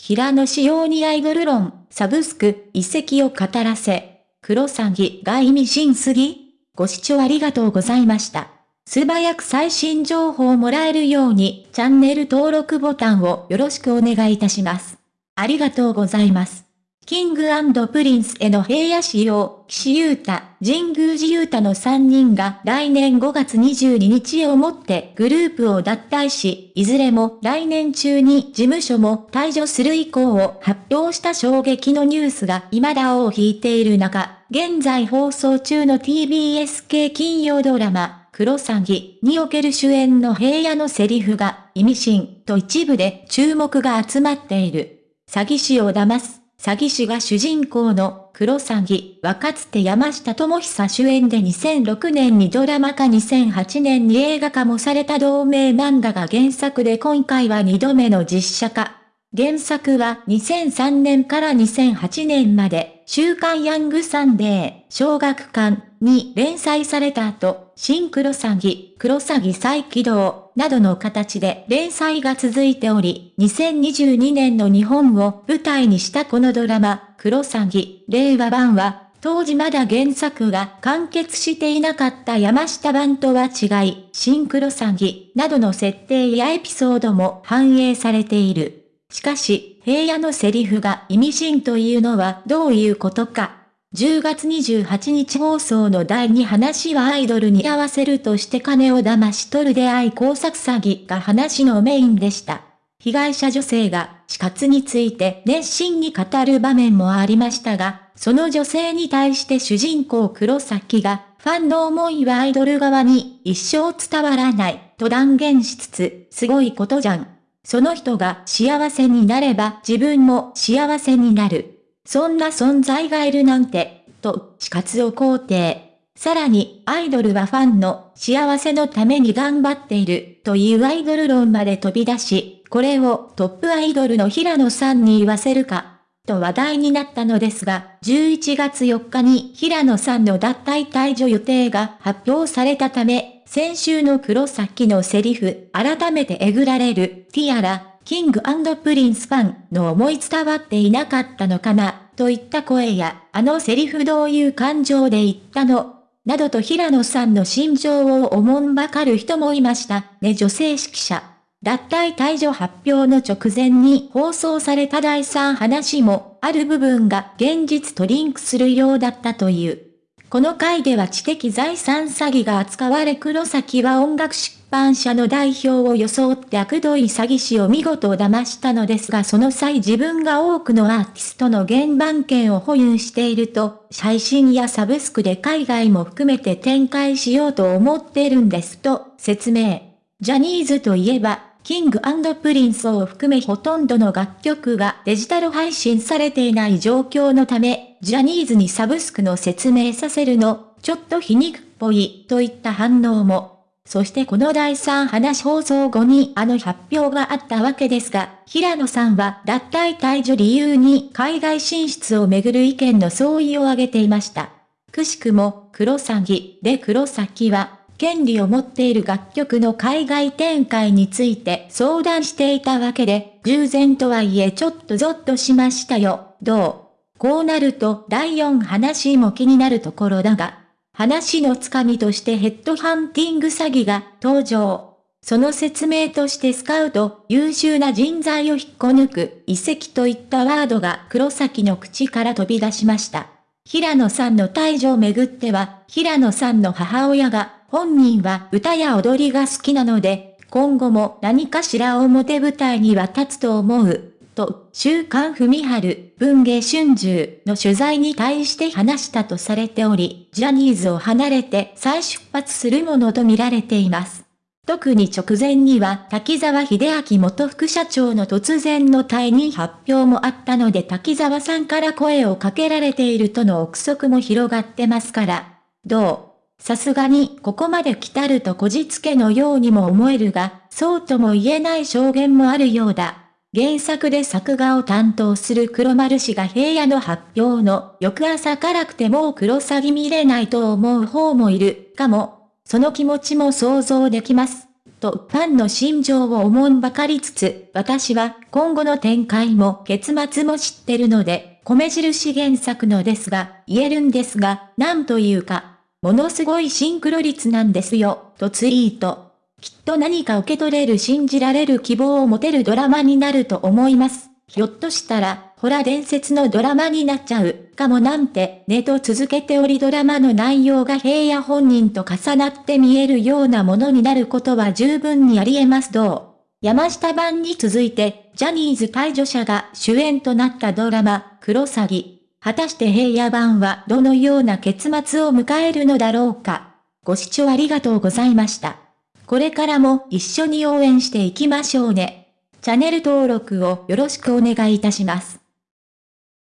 平野紫耀にアイドル論、サブスク、移籍を語らせ。クロサギが意味深すぎご視聴ありがとうございました。素早く最新情報をもらえるように、チャンネル登録ボタンをよろしくお願いいたします。ありがとうございます。キングプリンスへの平野紫耀、岸優太、神宮寺勇太の3人が来年5月22日をもってグループを脱退し、いずれも来年中に事務所も退所する意向を発表した衝撃のニュースが未だ尾を引いている中、現在放送中の TBS 系金曜ドラマ、クロサギにおける主演の平野のセリフが意味深と一部で注目が集まっている。詐欺師を騙す詐欺師が主人公の黒詐欺はかつて山下智久主演で2006年にドラマ化2008年に映画化もされた同名漫画が原作で今回は2度目の実写化。原作は2003年から2008年まで、週刊ヤングサンデー、小学館に連載された後、新黒詐欺、黒詐欺再起動、などの形で連載が続いており、2022年の日本を舞台にしたこのドラマ、黒詐欺、令和版は、当時まだ原作が完結していなかった山下版とは違い、シンクロ詐欺などの設定やエピソードも反映されている。しかし、平野のセリフが意味深というのはどういうことか。10月28日放送の第2話はアイドルに合わせるとして金を騙し取る出会い工作詐欺が話のメインでした。被害者女性が死活について熱心に語る場面もありましたが、その女性に対して主人公黒崎が、ファンの思いはアイドル側に一生伝わらないと断言しつつ、すごいことじゃん。その人が幸せになれば自分も幸せになる。そんな存在がいるなんて、と、死活を肯定。さらに、アイドルはファンの幸せのために頑張っている、というアイドル論まで飛び出し、これをトップアイドルの平野さんに言わせるか、と話題になったのですが、11月4日に平野さんの脱退退場予定が発表されたため、先週の黒崎のセリフ、改めてえぐられる、ティアラ、キングプリンスファンの思い伝わっていなかったのかな、といった声や、あのセリフどういう感情で言ったの、などと平野さんの心情をおもんばかる人もいました、ね女性指揮者。脱退退場発表の直前に放送された第3話も、ある部分が現実とリンクするようだったという。この回では知的財産詐欺が扱われ黒崎は音楽出版社の代表を装って悪どい詐欺師を見事騙したのですがその際自分が多くのアーティストの原版権を保有していると、配信やサブスクで海外も含めて展開しようと思っているんですと説明。ジャニーズといえばキングプリンスを含めほとんどの楽曲がデジタル配信されていない状況のため、ジャニーズにサブスクの説明させるの、ちょっと皮肉っぽい、といった反応も。そしてこの第3話放送後にあの発表があったわけですが、平野さんは脱退退所理由に海外進出をめぐる意見の相違を挙げていました。くしくも、黒詐欺で黒崎は、権利を持っている楽曲の海外展開について相談していたわけで、従前とはいえちょっとゾッとしましたよ、どう？こうなると第4話も気になるところだが、話のつかみとしてヘッドハンティング詐欺が登場。その説明としてスカウト、優秀な人材を引っこ抜く、遺跡といったワードが黒崎の口から飛び出しました。平野さんの退場をめぐっては、平野さんの母親が本人は歌や踊りが好きなので、今後も何かしら表舞台には立つと思う。と、週刊文春、文芸春秋の取材に対して話したとされており、ジャニーズを離れて再出発するものとみられています。特に直前には滝沢秀明元副社長の突然の退任発表もあったので滝沢さんから声をかけられているとの憶測も広がってますから、どうさすがにここまで来たるとこじつけのようにも思えるが、そうとも言えない証言もあるようだ。原作で作画を担当する黒丸氏が平野の発表の翌朝からくてもう黒詐欺見れないと思う方もいるかも。その気持ちも想像できます。とファンの心情を思んばかりつつ、私は今後の展開も結末も知ってるので、米印原作のですが、言えるんですが、なんというか、ものすごいシンクロ率なんですよ、とツイート。きっと何か受け取れる信じられる希望を持てるドラマになると思います。ひょっとしたら、ほら伝説のドラマになっちゃう、かもなんて、ねと続けておりドラマの内容が平野本人と重なって見えるようなものになることは十分にあり得ますどう？山下版に続いて、ジャニーズ退場者が主演となったドラマ、クロサギ。果たして平野版はどのような結末を迎えるのだろうか。ご視聴ありがとうございました。これからも一緒に応援していきましょうね。チャンネル登録をよろしくお願いいたします。